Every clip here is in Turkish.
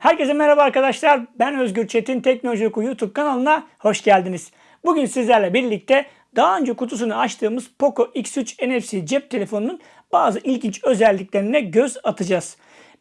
Herkese merhaba arkadaşlar. Ben Özgür Çetin Teknoloji Oku YouTube kanalına hoş geldiniz. Bugün sizlerle birlikte daha önce kutusunu açtığımız Poco X3 NFC cep telefonunun bazı ilginç özelliklerine göz atacağız.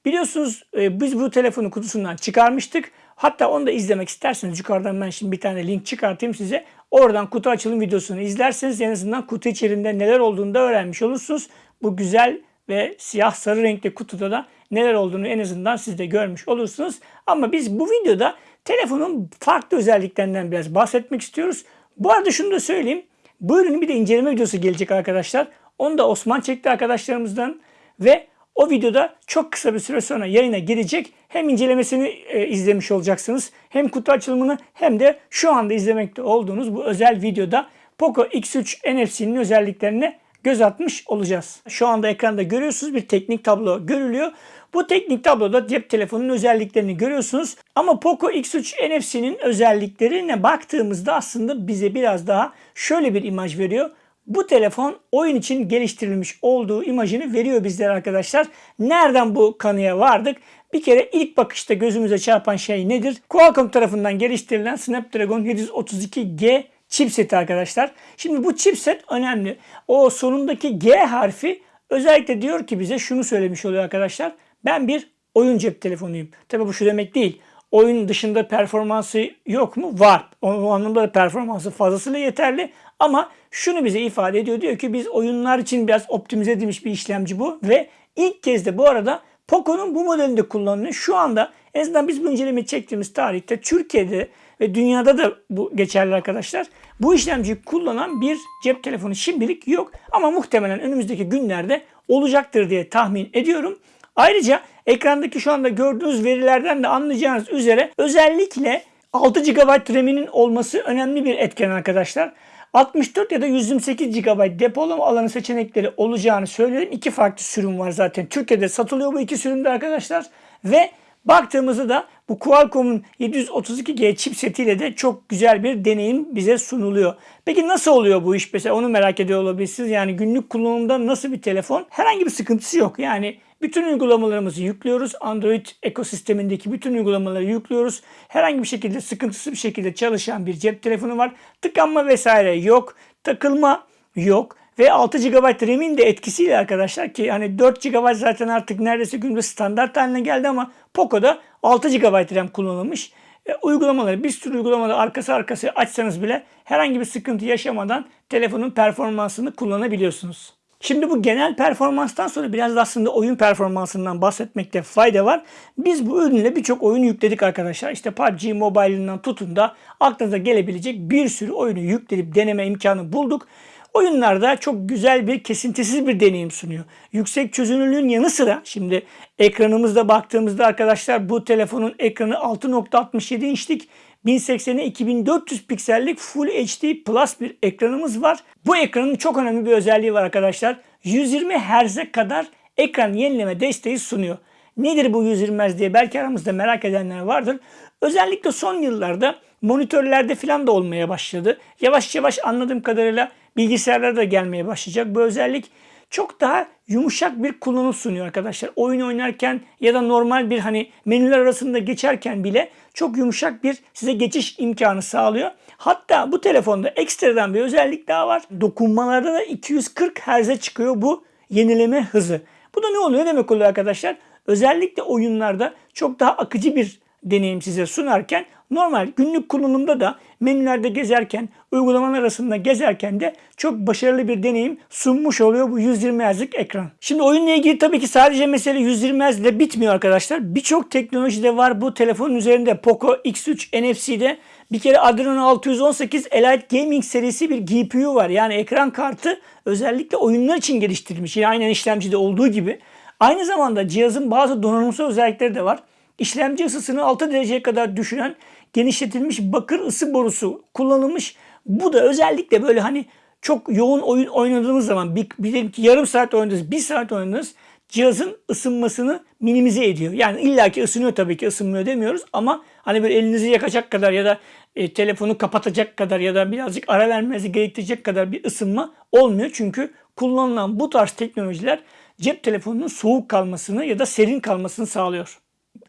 Biliyorsunuz e, biz bu telefonu kutusundan çıkarmıştık. Hatta onu da izlemek isterseniz yukarıdan ben şimdi bir tane link çıkartayım size. Oradan kutu açılım videosunu izlerseniz en azından kutu içerisinde neler olduğunu da öğrenmiş olursunuz. Bu güzel ve siyah sarı renkli kutuda da neler olduğunu en azından siz de görmüş olursunuz. Ama biz bu videoda telefonun farklı özelliklerinden biraz bahsetmek istiyoruz. Bu arada şunu da söyleyeyim. Bu ürünün bir de inceleme videosu gelecek arkadaşlar. Onu da Osman çekti arkadaşlarımızdan ve o videoda çok kısa bir süre sonra yayına girecek. Hem incelemesini e, izlemiş olacaksınız. Hem kutu açılımını hem de şu anda izlemekte olduğunuz bu özel videoda Poco X3 NFC'nin özelliklerine göz atmış olacağız. Şu anda ekranda görüyorsunuz bir teknik tablo görülüyor. Bu teknik tabloda cep telefonunun özelliklerini görüyorsunuz. Ama Poco X3 NFC'nin özelliklerine baktığımızda aslında bize biraz daha şöyle bir imaj veriyor. Bu telefon oyun için geliştirilmiş olduğu imajını veriyor bizlere arkadaşlar. Nereden bu kanıya vardık? Bir kere ilk bakışta gözümüze çarpan şey nedir? Qualcomm tarafından geliştirilen Snapdragon 732G chipset arkadaşlar. Şimdi bu chipset önemli. O sonundaki G harfi özellikle diyor ki bize şunu söylemiş oluyor arkadaşlar. Ben bir oyun cep telefonuyum. Tabi bu şu demek değil. Oyun dışında performansı yok mu? Var. O anlamda da performansı fazlasıyla yeterli. Ama şunu bize ifade ediyor. Diyor ki biz oyunlar için biraz optimize edilmiş bir işlemci bu. Ve ilk kez de bu arada Poco'nun bu modelinde kullanılıyor. Şu anda en azından biz bu incelemeyi çektiğimiz tarihte Türkiye'de ve dünyada da bu geçerli arkadaşlar. Bu işlemciyi kullanan bir cep telefonu şimdilik yok. Ama muhtemelen önümüzdeki günlerde olacaktır diye tahmin ediyorum. Ayrıca ekrandaki şu anda gördüğünüz verilerden de anlayacağınız üzere özellikle 6 GB RAM'inin olması önemli bir etken arkadaşlar. 64 ya da 128 GB depolama alanı seçenekleri olacağını söyledim. İki farklı sürüm var zaten. Türkiye'de satılıyor bu iki sürümde arkadaşlar. Ve baktığımızda da bu Qualcomm'un 732G chipsetiyle de çok güzel bir deneyim bize sunuluyor. Peki nasıl oluyor bu iş? Mesela onu merak ediyor olabilirsiniz. Yani günlük kullanımda nasıl bir telefon? Herhangi bir sıkıntısı yok. Yani bütün uygulamalarımızı yüklüyoruz. Android ekosistemindeki bütün uygulamaları yüklüyoruz. Herhangi bir şekilde sıkıntısız bir şekilde çalışan bir cep telefonu var. Tıkanma vesaire yok. Takılma yok. Ve 6 GB RAM'in de etkisiyle arkadaşlar ki hani 4 GB zaten artık neredeyse günde standart haline geldi ama Poco'da 6 GB RAM kullanılmış. E, uygulamaları bir sürü uygulamaları arkası arkası açsanız bile herhangi bir sıkıntı yaşamadan telefonun performansını kullanabiliyorsunuz. Şimdi bu genel performanstan sonra biraz da aslında oyun performansından bahsetmekte fayda var. Biz bu ürünle birçok oyun yükledik arkadaşlar. İşte PUBG Mobile'ından tutun da aklınıza gelebilecek bir sürü oyunu yükleyip deneme imkanı bulduk. Oyunlarda çok güzel bir kesintisiz bir deneyim sunuyor. Yüksek çözünürlüğün yanı sıra şimdi ekranımızda baktığımızda arkadaşlar bu telefonun ekranı 6.67 inçlik 1080'e 2400 piksellik Full HD Plus bir ekranımız var. Bu ekranın çok önemli bir özelliği var arkadaşlar. 120 Hz'e kadar ekran yenileme desteği sunuyor. Nedir bu 120 Hz diye belki aramızda merak edenler vardır. Özellikle son yıllarda monitörlerde falan da olmaya başladı. Yavaş yavaş anladığım kadarıyla bilgisayarlara da gelmeye başlayacak. Bu özellik çok daha yumuşak bir kullanım sunuyor arkadaşlar. Oyun oynarken ya da normal bir hani menüler arasında geçerken bile çok yumuşak bir size geçiş imkanı sağlıyor. Hatta bu telefonda ekstradan bir özellik daha var. Dokunmalarda da 240 Hz'e çıkıyor bu yenileme hızı. Bu da ne oluyor demek oluyor arkadaşlar? Özellikle oyunlarda çok daha akıcı bir deneyim size sunarken normal günlük kullanımda da menülerde gezerken, uygulamalar arasında gezerken de çok başarılı bir deneyim sunmuş oluyor bu 120 Hz'lik ekran. Şimdi oyunla ilgili tabii ki sadece mesele 120 Hz ile bitmiyor arkadaşlar. Birçok teknoloji de var bu telefonun üzerinde. Poco X3 NFC'de bir kere Adreno 618 Elite Gaming serisi bir GPU var. Yani ekran kartı özellikle oyunlar için geliştirilmiş. Yine aynen işlemcide olduğu gibi. Aynı zamanda cihazın bazı donanımsal özellikleri de var. İşlemci ısısını 6 dereceye kadar düşüren genişletilmiş bakır ısı borusu kullanılmış. Bu da özellikle böyle hani çok yoğun oyun oynadığınız zaman bir, diyelim ki yarım saat oynadınız, bir saat oynadınız cihazın ısınmasını minimize ediyor. Yani illaki ısınıyor tabii ki ısınmıyor demiyoruz ama hani böyle elinizi yakacak kadar ya da e, telefonu kapatacak kadar ya da birazcık ara vermenizi gerektirecek kadar bir ısınma olmuyor. Çünkü kullanılan bu tarz teknolojiler cep telefonunun soğuk kalmasını ya da serin kalmasını sağlıyor.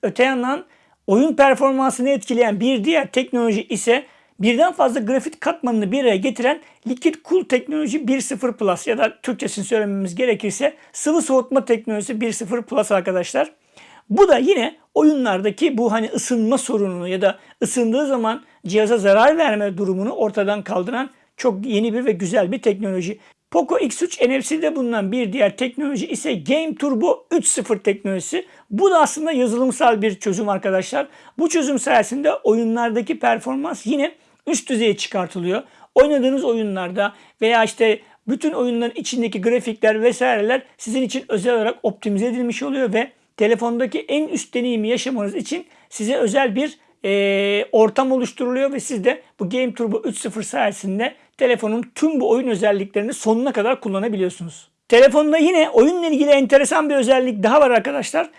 Öte yandan Oyun performansını etkileyen bir diğer teknoloji ise birden fazla grafik katmanını bir araya getiren Liquid Cool teknoloji 1.0 Plus ya da Türkçesini söylememiz gerekirse sıvı soğutma teknolojisi 1.0 Plus arkadaşlar. Bu da yine oyunlardaki bu hani ısınma sorununu ya da ısındığı zaman cihaza zarar verme durumunu ortadan kaldıran çok yeni bir ve güzel bir teknoloji. Poco X3 NFC'de bulunan bir diğer teknoloji ise Game Turbo 3.0 teknolojisi. Bu da aslında yazılımsal bir çözüm arkadaşlar. Bu çözüm sayesinde oyunlardaki performans yine üst düzeye çıkartılıyor. Oynadığınız oyunlarda veya işte bütün oyunların içindeki grafikler vesaireler sizin için özel olarak optimize edilmiş oluyor ve telefondaki en üst deneyimi yaşamanız için size özel bir e, ortam oluşturuluyor ve siz de bu Game Turbo 3.0 sayesinde telefonun tüm bu oyun özelliklerini sonuna kadar kullanabiliyorsunuz. Telefonda yine oyunla ilgili enteresan bir özellik daha var arkadaşlar.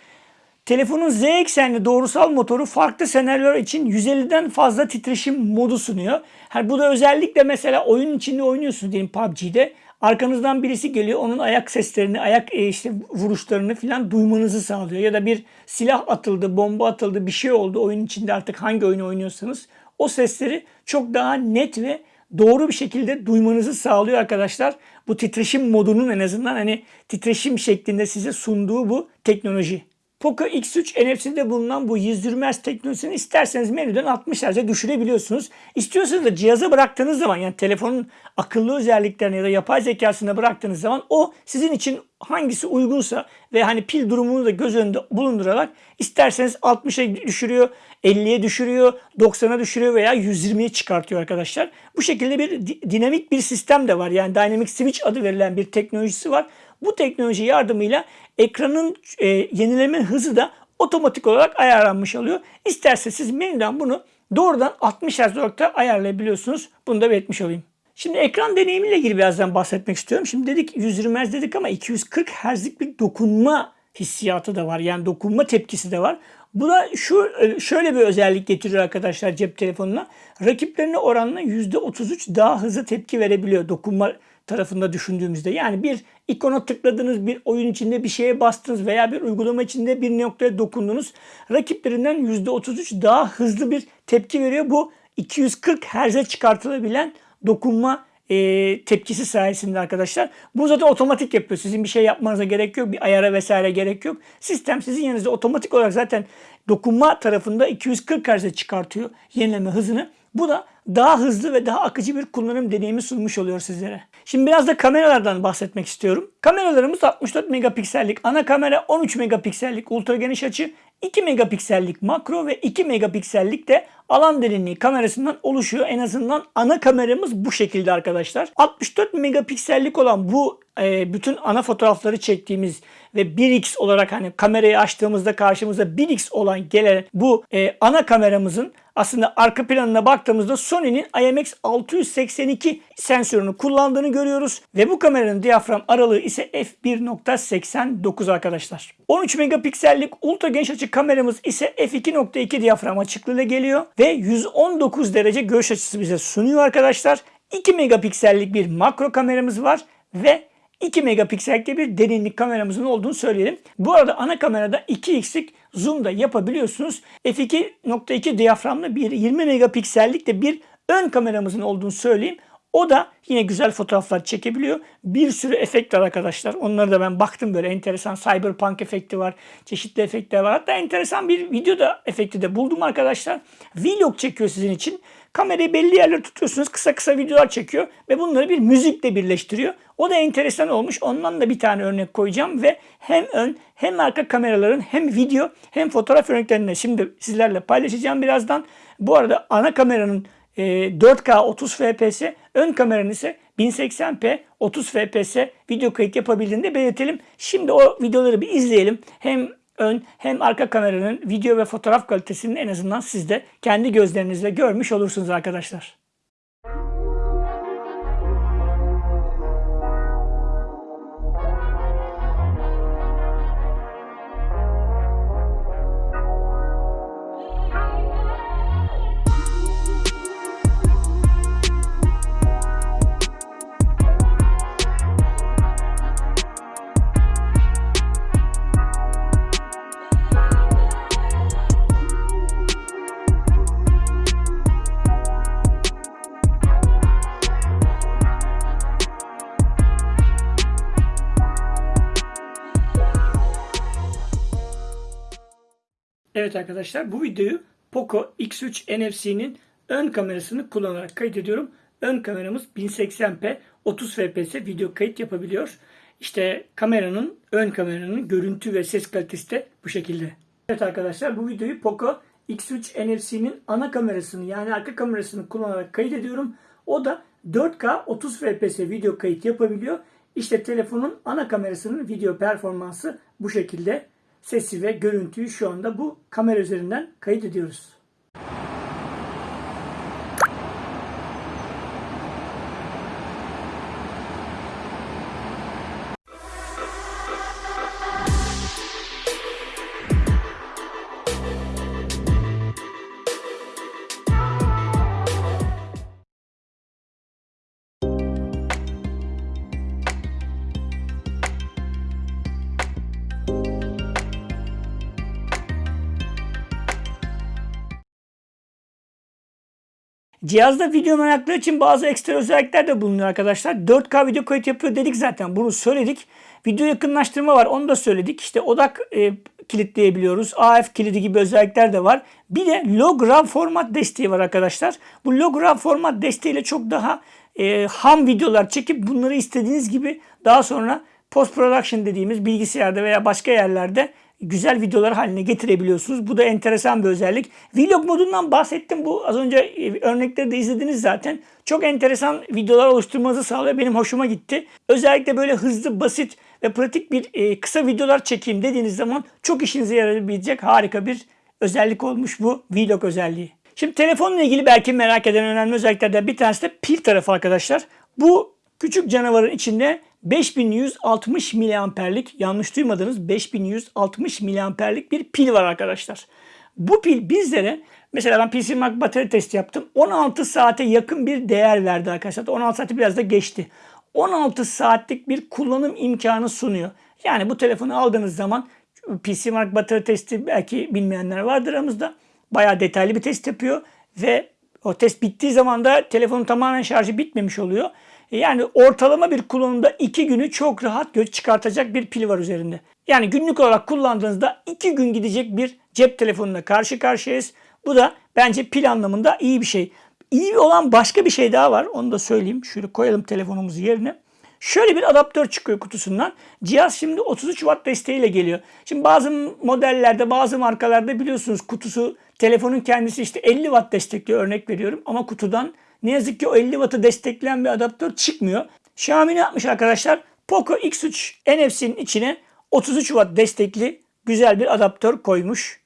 Telefonun Z eksenli doğrusal motoru farklı senaryolar için 150'den fazla titreşim modu sunuyor. Yani bu da özellikle mesela oyun içinde oynuyorsunuz diyelim PUBG'de. Arkanızdan birisi geliyor onun ayak seslerini, ayak e, işte vuruşlarını falan duymanızı sağlıyor. Ya da bir silah atıldı, bomba atıldı, bir şey oldu oyun içinde artık hangi oyunu oynuyorsanız o sesleri çok daha net ve doğru bir şekilde duymanızı sağlıyor arkadaşlar. Bu titreşim modunun en azından hani titreşim şeklinde size sunduğu bu teknoloji. Poco X3 NFC'de bulunan bu yüzdürmez teknolojisini isterseniz menüden 60 Hz'e düşürebiliyorsunuz. İstiyorsanız da cihaza bıraktığınız zaman yani telefonun akıllı özelliklerini ya da yapay zekasına bıraktığınız zaman o sizin için hangisi uygunsa ve hani pil durumunu da göz önünde bulundurarak isterseniz 60'a düşürüyor, 50'ye düşürüyor, 90'a düşürüyor veya 120'ye çıkartıyor arkadaşlar. Bu şekilde bir dinamik bir sistem de var. Yani Dynamic Switch adı verilen bir teknolojisi var. Bu teknoloji yardımıyla ekranın e, yenileme hızı da otomatik olarak ayarlanmış oluyor. İsterse siz menüden bunu doğrudan 60 Hz olarak ayarlayabiliyorsunuz. Bunu da belirtmiş olayım. Şimdi ekran deneyimiyle ilgili birazdan bahsetmek istiyorum. Şimdi dedik 120 Hz dedik ama 240 Hz'lik bir dokunma hissiyatı da var. Yani dokunma tepkisi de var. Bu da şu e, şöyle bir özellik getiriyor arkadaşlar cep telefonuna. Rakiplerine oranla %33 daha hızlı tepki verebiliyor dokunma tarafında düşündüğümüzde. Yani bir ikona tıkladınız, bir oyun içinde bir şeye bastınız veya bir uygulama içinde bir noktaya dokundunuz. Rakiplerinden %33 daha hızlı bir tepki veriyor. Bu 240 Hz'e çıkartılabilen dokunma e, tepkisi sayesinde arkadaşlar. Bu zaten otomatik yapıyor. Sizin bir şey yapmanıza gerek yok. Bir ayara vesaire gerek yok. Sistem sizin yanınızda otomatik olarak zaten dokunma tarafında 240 Hz'e çıkartıyor yenileme hızını. Bu da daha hızlı ve daha akıcı bir kullanım deneyimi sunmuş oluyor sizlere. Şimdi biraz da kameralardan bahsetmek istiyorum. Kameralarımız 64 megapiksellik ana kamera, 13 megapiksellik ultra geniş açı, 2 megapiksellik makro ve 2 megapiksellik de alan derinliği kamerasından oluşuyor. En azından ana kameramız bu şekilde arkadaşlar. 64 megapiksellik olan bu e, bütün ana fotoğrafları çektiğimiz ve 1x olarak hani kamerayı açtığımızda karşımıza 1x olan gelen bu e, ana kameramızın aslında arka planına baktığımızda Sony'nin IMX682 sensörünü kullandığını görüyoruz. Ve bu kameranın diyafram aralığı ise f1.89 arkadaşlar. 13 megapiksellik ultra geniş açı kameramız ise f2.2 diyafram açıklığıyla geliyor. Ve 119 derece görüş açısı bize sunuyor arkadaşlar. 2 megapiksellik bir makro kameramız var ve 2 megapiksellikte bir derinlik kameramızın olduğunu söyleyelim. Bu arada ana kamerada 2x'lik zoom da yapabiliyorsunuz. f2.2 diyaframlı bir 20 megapiksellik de bir ön kameramızın olduğunu söyleyeyim. O da yine güzel fotoğraflar çekebiliyor. Bir sürü efekt var arkadaşlar. Onları da ben baktım böyle enteresan cyberpunk efekti var. Çeşitli efektler var. Hatta enteresan bir video da efekti de buldum arkadaşlar. Vlog çekiyor sizin için. Kamerayı belli yerlere tutuyorsunuz. Kısa kısa videolar çekiyor ve bunları bir müzikle birleştiriyor. O da enteresan olmuş. Ondan da bir tane örnek koyacağım ve hem ön hem arka kameraların hem video hem fotoğraf örneklerini şimdi sizlerle paylaşacağım birazdan. Bu arada ana kameranın 4K 30 FPS, ön kameranın ise 1080p 30 FPS video kayıt yapabildiğini de belirtelim. Şimdi o videoları bir izleyelim. Hem ön hem arka kameranın video ve fotoğraf kalitesini en azından siz de kendi gözlerinizle görmüş olursunuz arkadaşlar. Evet arkadaşlar bu videoyu Poco X3 NFC'nin ön kamerasını kullanarak kaydediyorum. Ön kameramız 1080p 30 fps video kayıt yapabiliyor. İşte kameranın ön kameranın görüntü ve ses kalitesi de bu şekilde. Evet arkadaşlar bu videoyu Poco X3 NFC'nin ana kamerasını yani arka kamerasını kullanarak kaydediyorum. O da 4K 30 fps video kayıt yapabiliyor. İşte telefonun ana kamerasının video performansı bu şekilde. Sesi ve görüntüyü şu anda bu kamera üzerinden kayıt ediyoruz. Cihazda video meraklıları için bazı ekstra özellikler de bulunuyor arkadaşlar. 4K video kayıt yapıyor dedik zaten. Bunu söyledik. Video yakınlaştırma var. Onu da söyledik. İşte odak e, kilitleyebiliyoruz. AF kilidi gibi özellikler de var. Bir de log RAW format desteği var arkadaşlar. Bu log RAW format desteğiyle çok daha e, ham videolar çekip bunları istediğiniz gibi daha sonra post production dediğimiz bilgisayarda veya başka yerlerde güzel videolar haline getirebiliyorsunuz. Bu da enteresan bir özellik. Vlog modundan bahsettim. Bu az önce e, örnekleri de izlediniz zaten. Çok enteresan videolar oluşturmanızı sağlıyor. Benim hoşuma gitti. Özellikle böyle hızlı, basit ve pratik bir e, kısa videolar çekeyim dediğiniz zaman çok işinize yarayabilecek harika bir özellik olmuş bu vlog özelliği. Şimdi telefonla ilgili belki merak eden önemli özelliklerden bir tanesi de pil tarafı arkadaşlar. Bu küçük canavarın içinde 5160 miliamperlik yanlış duymadınız 5160 miliamperlik bir pil var arkadaşlar. Bu pil bizlere mesela ben PC Mark batarya testi yaptım. 16 saate yakın bir değer verdi arkadaşlar. 16 saati biraz da geçti. 16 saatlik bir kullanım imkanı sunuyor. Yani bu telefonu aldığınız zaman PC Mark batarya testi belki bilmeyenler vardır aramızda. Bayağı detaylı bir test yapıyor ve o test bittiği zaman da telefonun tamamen şarjı bitmemiş oluyor. Yani ortalama bir kullanımda 2 günü çok rahat çıkartacak bir pil var üzerinde. Yani günlük olarak kullandığınızda 2 gün gidecek bir cep telefonuna karşı karşıyayız. Bu da bence pil anlamında iyi bir şey. İyi olan başka bir şey daha var. Onu da söyleyeyim. Şöyle koyalım telefonumuzu yerine. Şöyle bir adaptör çıkıyor kutusundan. Cihaz şimdi 33 Watt desteğiyle geliyor. Şimdi bazı modellerde, bazı markalarda biliyorsunuz kutusu, telefonun kendisi işte 50 Watt destekliyor örnek veriyorum. Ama kutudan ne yazık ki o 50 Watt'ı destekleyen bir adaptör çıkmıyor. Xiaomi ne yapmış arkadaşlar? Poco X3 NFC'nin içine 33 Watt destekli güzel bir adaptör koymuş.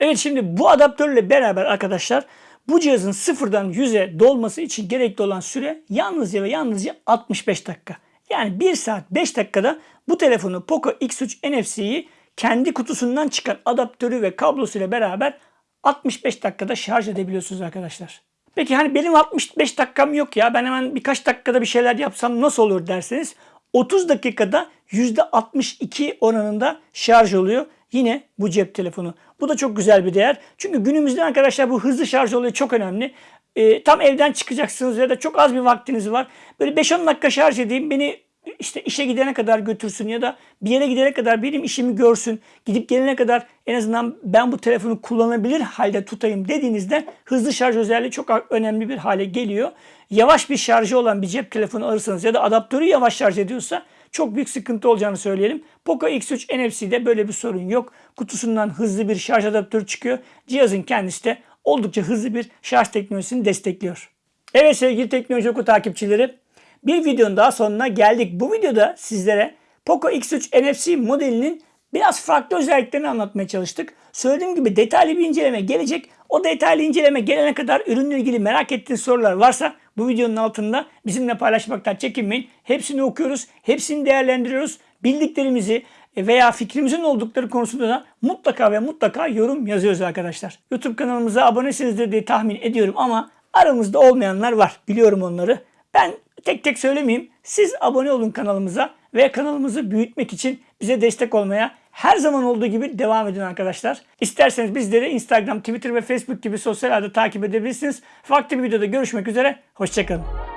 Evet şimdi bu adaptörle beraber arkadaşlar bu cihazın sıfırdan 100'e dolması için gerekli olan süre yalnızca ve yalnızca 65 dakika. Yani 1 saat 5 dakikada bu telefonu Poco X3 NFC'yi kendi kutusundan çıkan adaptörü ve kablosuyla beraber 65 dakikada şarj edebiliyorsunuz arkadaşlar. Peki hani benim 65 dakikam yok ya ben hemen birkaç dakikada bir şeyler yapsam nasıl olur derseniz 30 dakikada %62 oranında şarj oluyor. Yine bu cep telefonu. Bu da çok güzel bir değer. Çünkü günümüzde arkadaşlar bu hızlı şarj olayı çok önemli. E, tam evden çıkacaksınız ya da çok az bir vaktiniz var. Böyle 5-10 dakika şarj edeyim beni işte işe gidene kadar götürsün ya da bir yere gidene kadar benim işimi görsün. Gidip gelene kadar en azından ben bu telefonu kullanabilir halde tutayım dediğinizde hızlı şarj özelliği çok önemli bir hale geliyor. Yavaş bir şarjı olan bir cep telefonu alırsanız ya da adaptörü yavaş şarj ediyorsa çok büyük sıkıntı olacağını söyleyelim. Poco X3 NFC'de böyle bir sorun yok. Kutusundan hızlı bir şarj adaptörü çıkıyor. Cihazın kendisi de oldukça hızlı bir şarj teknolojisini destekliyor. Evet sevgili Teknoloji Oku takipçileri bir videonun daha sonuna geldik. Bu videoda sizlere Poco X3 NFC modelinin biraz farklı özelliklerini anlatmaya çalıştık. Söylediğim gibi detaylı bir inceleme gelecek. O detaylı inceleme gelene kadar ürünle ilgili merak ettiğiniz sorular varsa bu videonun altında bizimle paylaşmaktan çekinmeyin. Hepsini okuyoruz, hepsini değerlendiriyoruz. Bildiklerimizi veya fikrimizin oldukları konusunda da mutlaka ve mutlaka yorum yazıyoruz arkadaşlar. YouTube kanalımıza abonesinizdir diye tahmin ediyorum ama aramızda olmayanlar var. Biliyorum onları. Ben tek tek söylemeyeyim. Siz abone olun kanalımıza ve kanalımızı büyütmek için bize destek olmaya her zaman olduğu gibi devam edin arkadaşlar. İsterseniz bizleri Instagram, Twitter ve Facebook gibi sosyal ağda takip edebilirsiniz. Farklı bir videoda görüşmek üzere. Hoşçakalın.